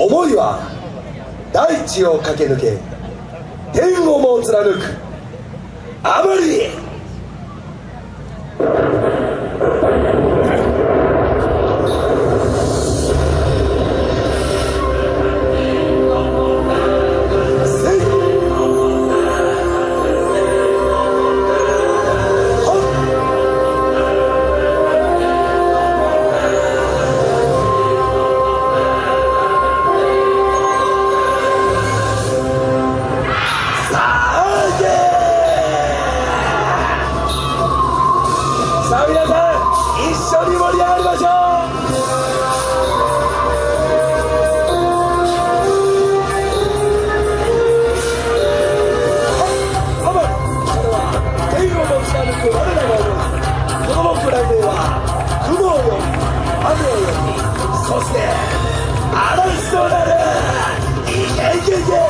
思いは大地を駆け抜け天をも貫く。あまりそしてあのならいけいけいけ。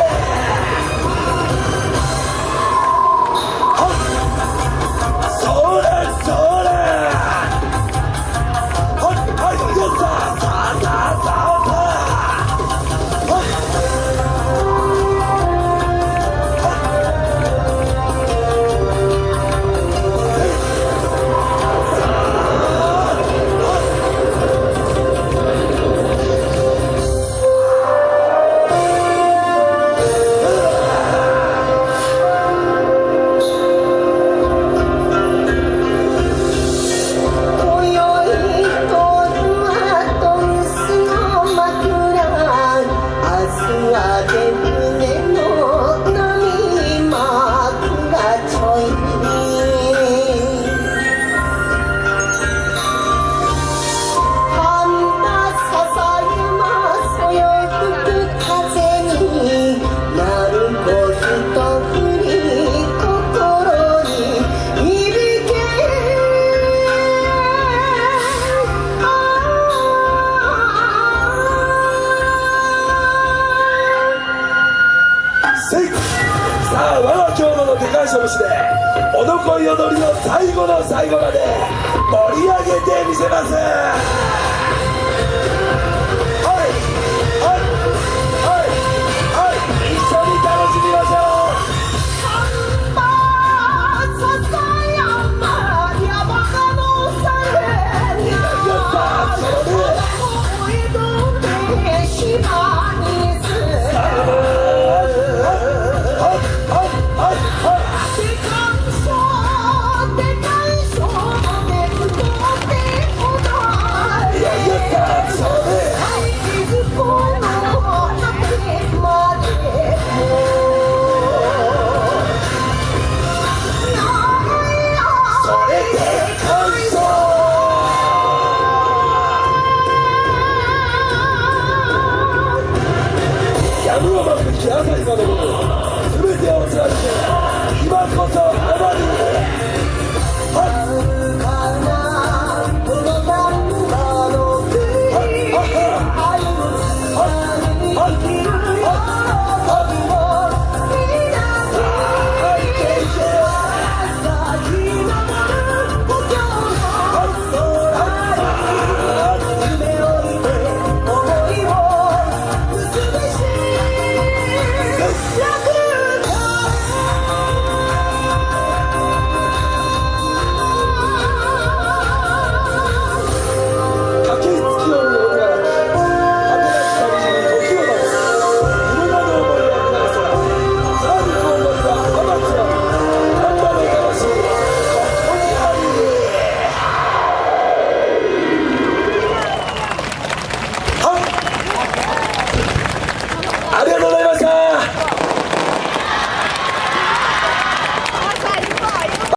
I did. さあ我が京都の手返し節でおどこい踊りの最後の最後まで盛り上げてみせます。 누워서 그렇게 항상 가거든요. 숨을 떼어오지 않게 이만 커서 내버리는데